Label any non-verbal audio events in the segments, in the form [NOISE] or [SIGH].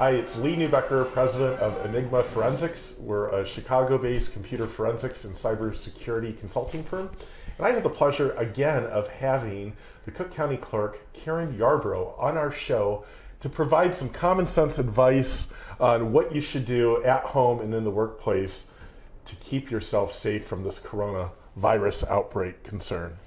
Hi, it's Lee Neubecker, president of Enigma Forensics. We're a Chicago based computer forensics and cybersecurity consulting firm. And I have the pleasure again of having the Cook County Clerk, Karen Yarbrough, on our show to provide some common sense advice on what you should do at home and in the workplace to keep yourself safe from this coronavirus outbreak concern.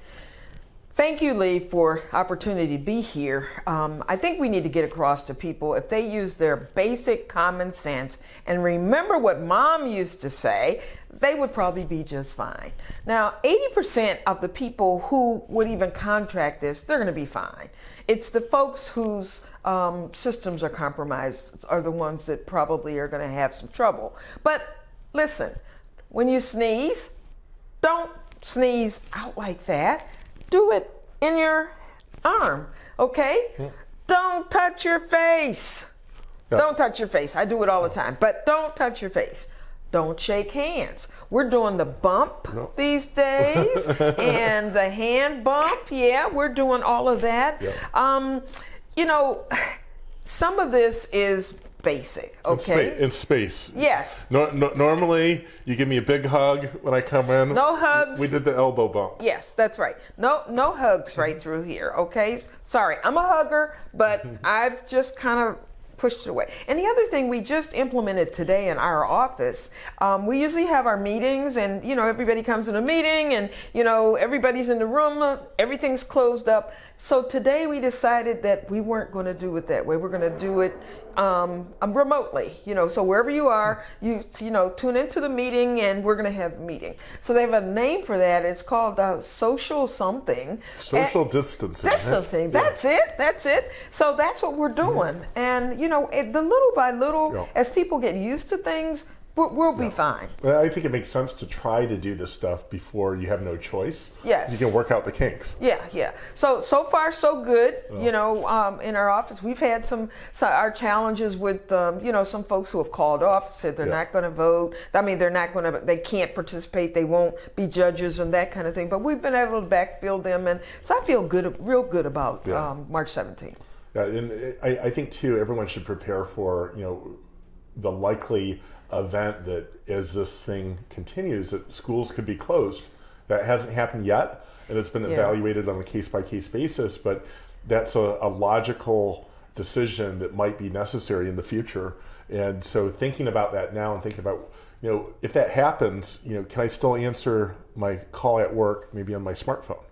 Thank you, Lee, for opportunity to be here. Um, I think we need to get across to people if they use their basic common sense and remember what mom used to say, they would probably be just fine. Now, 80% of the people who would even contract this, they're going to be fine. It's the folks whose um, systems are compromised are the ones that probably are going to have some trouble. But listen, when you sneeze, don't sneeze out like that do it in your arm, okay? Yeah. Don't touch your face. Yeah. Don't touch your face. I do it all the time, but don't touch your face. Don't shake hands. We're doing the bump [LAUGHS] these days and the hand bump. Yeah, we're doing all of that. Yeah. Um, you know, [SIGHS] some of this is basic. Okay. In, spa- in space. Yes. No, no, normally, you give me a big hug when I come in. No hugs. We did the elbow bump. Yes, that's right. No, no hugs right through here. Okay. Sorry, I'm a hugger, but [LAUGHS] I've just kind of pushed it away. And the other thing we just implemented today in our office, um, we usually have our meetings and, you know, everybody comes in a meeting and, you know, everybody's in the room, everything's closed up. So today we decided that we weren't going to do it that way. We're going to do it um, um, remotely, you know, so wherever you are, you, you know, tune into the meeting and we're going to have a meeting. So they have a name for that. It's called uh, social something. Social and distancing. That's thing. Yeah. That's it. That's it. So that's what we're doing. And, you know, it, the little by little, yeah. as people get used to things, We'll be fine. I think it makes sense to try to do this stuff before you have no choice. Yes. You can work out the kinks. Yeah, yeah. So so far so good. You know, um, in our office we've had some, some our challenges with um, you know some folks who have called off said they're yeah. not going to vote. I mean they're not going to they can't participate. They won't be judges and that kind of thing. But we've been able to backfill them, and so I feel good, real good about yeah. um, March 17th. Yeah, and I, I think too everyone should prepare for you know the likely event that as this thing continues, that schools could be closed. That hasn't happened yet, and it's been yeah. evaluated on a case by case basis. But that's a, a logical decision that might be necessary in the future. And so, thinking about that now and thinking about you know if that happens, you know, can I still answer my call at work maybe on my smartphone?